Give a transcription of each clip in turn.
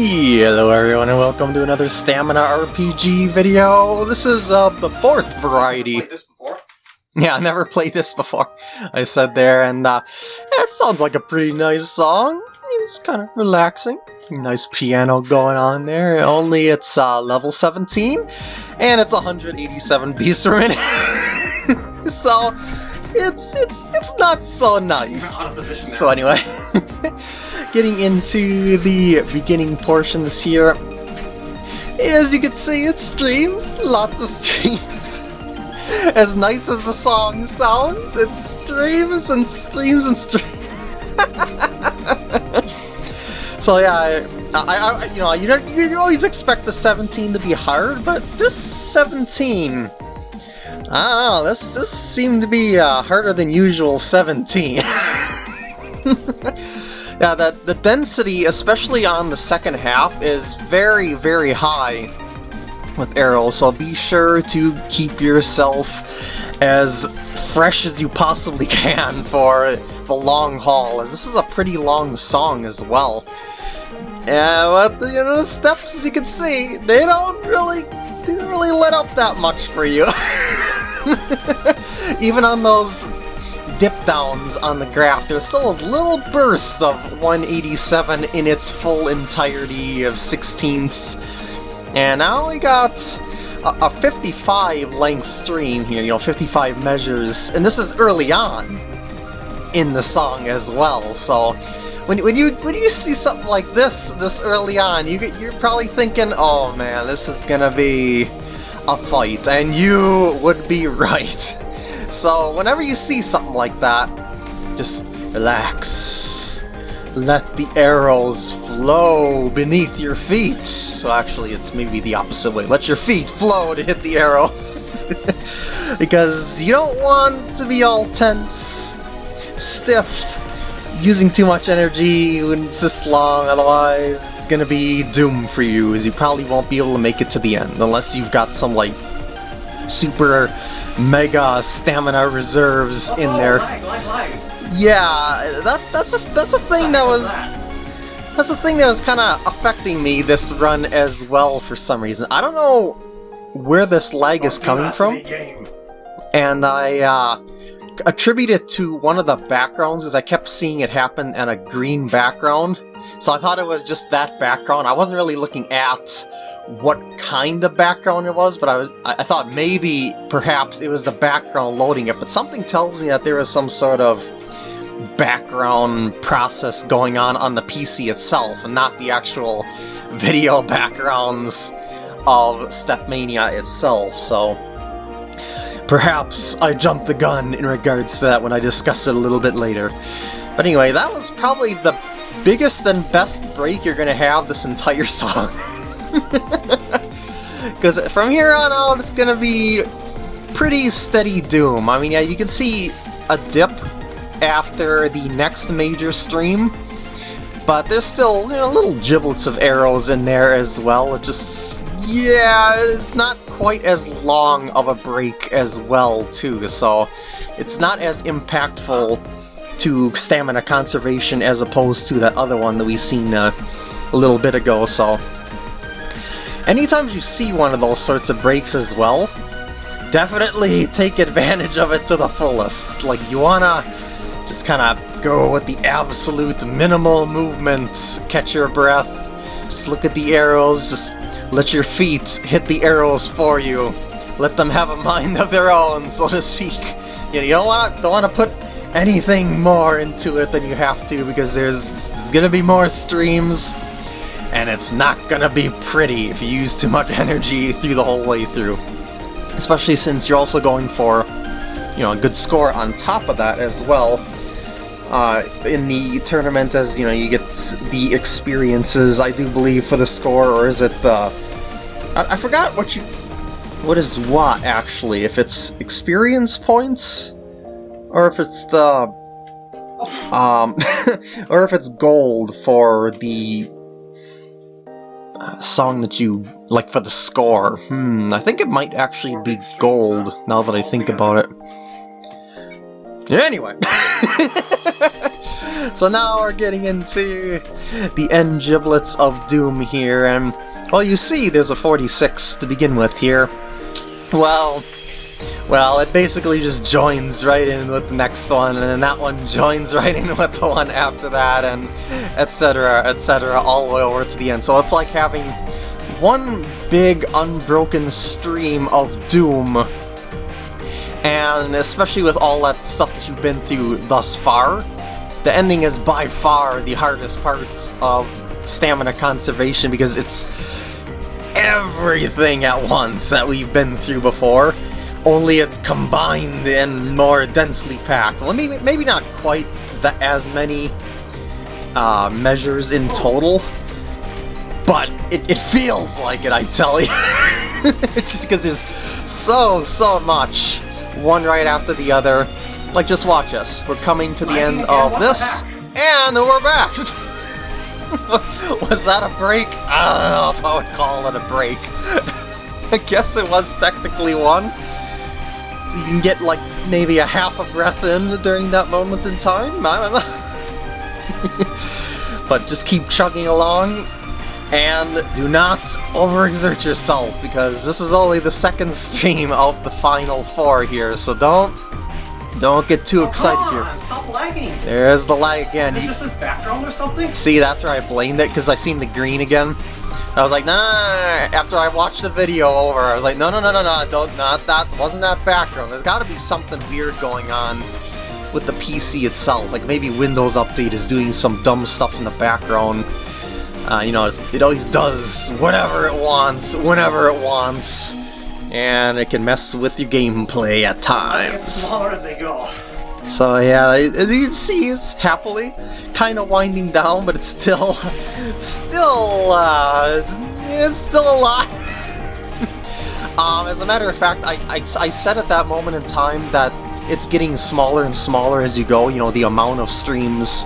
Hello everyone and welcome to another Stamina RPG video. This is uh, the fourth variety. Played this before? Yeah, I never played this before, I said there, and uh, it sounds like a pretty nice song. It's kind of relaxing. Nice piano going on there, only it's uh, level 17, and it's 187 beats per minute. so, it's, it's, it's not so nice. Out of position now. So anyway, getting into the beginning portions here. As you can see, it streams, lots of streams. As nice as the song sounds, it streams and streams and streams. so yeah, I, I, I, you know, you, don't- you always expect the 17 to be hard, but this 17, I this, this seemed to be uh, harder than usual 17. Yeah, the, the density, especially on the second half, is very, very high with arrows, so be sure to keep yourself as fresh as you possibly can for the long haul, as this is a pretty long song as well. Yeah, but you know, the steps, as you can see, they don't really, they don't really let up that much for you. Even on those dip downs on the graph, there's still those little bursts of 187 in its full entirety of sixteenths. And now we got a, a 55 length stream here, you know, 55 measures, and this is early on in the song as well, so when, when you when you see something like this this early on, you get, you're probably thinking, oh man, this is gonna be a fight, and you would be right. So whenever you see something like that, just relax. Let the arrows flow beneath your feet. So actually, it's maybe the opposite way. Let your feet flow to hit the arrows. because you don't want to be all tense, stiff, using too much energy when it's this long, otherwise it's gonna be doom for you, as you probably won't be able to make it to the end, unless you've got some, like, super mega stamina reserves in Oh, there. Yeah, that that's a, that's a thing that was that's a thing that was kind of affecting me this run as well for some reason. I don't know where this lag is coming from, and I uh, attribute it to one of the backgrounds because I kept seeing it happen on a green background. So I thought it was just that background. I wasn't really looking at what kind of background it was, but I was I thought maybe perhaps it was the background loading it, but something tells me that there is some sort of background process going on on the PC itself and not the actual video backgrounds of Stepmania itself, so perhaps I jumped the gun in regards to that when I discuss it a little bit later. But anyway, that was probably the biggest and best break you're gonna have this entire song. Because from here on out, it's gonna be pretty steady doom. I mean, yeah, you can see a dip after the next major stream, but there's still you know, little giblets of arrows in there as well. It just, yeah, it's not quite as long of a break as well, too, so it's not as impactful to stamina conservation as opposed to that other one that we seen a little bit ago, so... Anytime you see one of those sorts of breaks as well, definitely take advantage of it to the fullest. Like, you wanna just kind of go with the absolute minimal movement, catch your breath, just look at the arrows, just let your feet hit the arrows for you. Let them have a mind of their own, so to speak. You, know, you don't want don't want to put anything more into it than you have to because there's, there's gonna be more streams, and it's not gonna be pretty if you use too much energy through the whole way through. Especially since you're also going for, you know, a good score on top of that as well. Uh, in the tournament, as you know, you get the experiences, I do believe, for the score, or is it the... I, I forgot what you... What is what, actually? If it's experience points? Or if it's the... Um, or if it's gold for the song that you like for the score. Hmm, I think it might actually be gold now that I think about it. Anyway, so now we're getting into the end giblets of Doom here, and well, you see there's a 46 to begin with here. Well, well, it basically just joins right in with the next one, and then that one joins right in with the one after that, and etc, etc, all the way over to the end. So it's like having one big unbroken stream of Doom, and especially with all that stuff that you've been through thus far, the ending is by far the hardest part of stamina conservation because it's everything at once that we've been through before only it's combined and more densely packed. Well, maybe, maybe not quite the, as many uh, measures in total, but it, it feels like it, I tell you. it's just because there's so, so much, one right after the other. Like, just watch us. We're coming to the end of this, and we're back! was that a break? I don't know if I would call it a break. I guess it was technically one. So you can get like maybe a half a breath in during that moment in time? I don't know. but just keep chugging along and do not overexert yourself because this is only the second stream of the final four here, so don't don't get too oh, excited here. Stop lagging! There's the lag again. Is it just this background or something? See, that's where I blamed it because I seen the green again. I was like, no, no, no, no, After I watched the video over, I was like, no, no, no, no, no, don't, not that, wasn't that background. There's got to be something weird going on with the PC itself. Like maybe Windows Update is doing some dumb stuff in the background. Uh, you know, it always does whatever it wants, whenever it wants, and it can mess with your gameplay at times. smaller as they go. So yeah, as you can see, it's happily kind of winding down, but it's still, still, uh, it's still a lot. um, as a matter of fact, I, I, I said at that moment in time that it's getting smaller and smaller as you go, you know, the amount of streams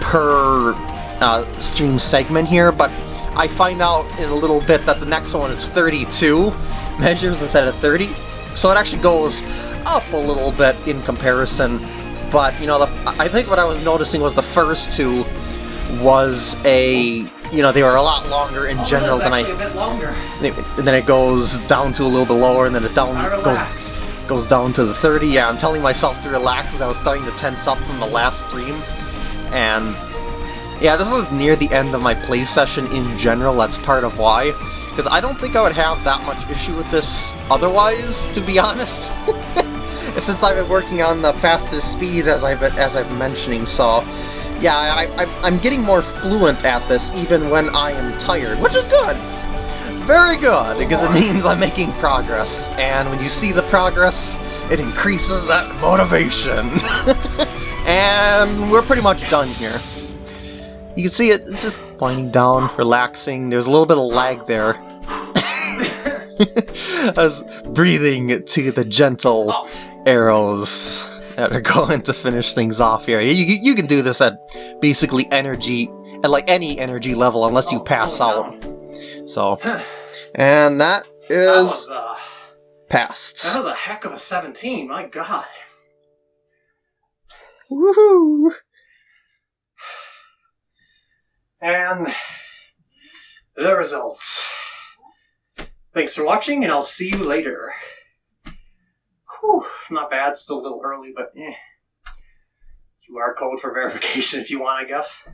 per uh, stream segment here, but I find out in a little bit that the next one is 32 measures instead of 30, so it actually goes up a little bit in comparison but, you know, the, I think what I was noticing was the first two was a, you know, they were a lot longer in oh, general than I... a bit longer. And then it goes down to a little bit lower, and then it down goes goes down to the 30. Yeah, I'm telling myself to relax as I was starting to tense up from the last stream. And yeah, this is near the end of my play session in general, that's part of why. Because I don't think I would have that much issue with this otherwise, to be honest. since I've been working on the fastest speeds as I've as I've been mentioning, so yeah, I, I'm getting more fluent at this even when I am tired, which is good! Very good, because it means I'm making progress, and when you see the progress, it increases that motivation. and we're pretty much done here. You can see it, it's just winding down, relaxing, there's a little bit of lag there. I was breathing to the gentle arrows that are going to finish things off here. You, you can do this at basically energy, at like any energy level unless you oh, pass out. So, and that is that was, uh, passed. That was a heck of a 17, my god. Woohoo! And the results. Thanks for watching, and I'll see you later. Whew, not bad. Still a little early, but eh. QR code for verification if you want, I guess.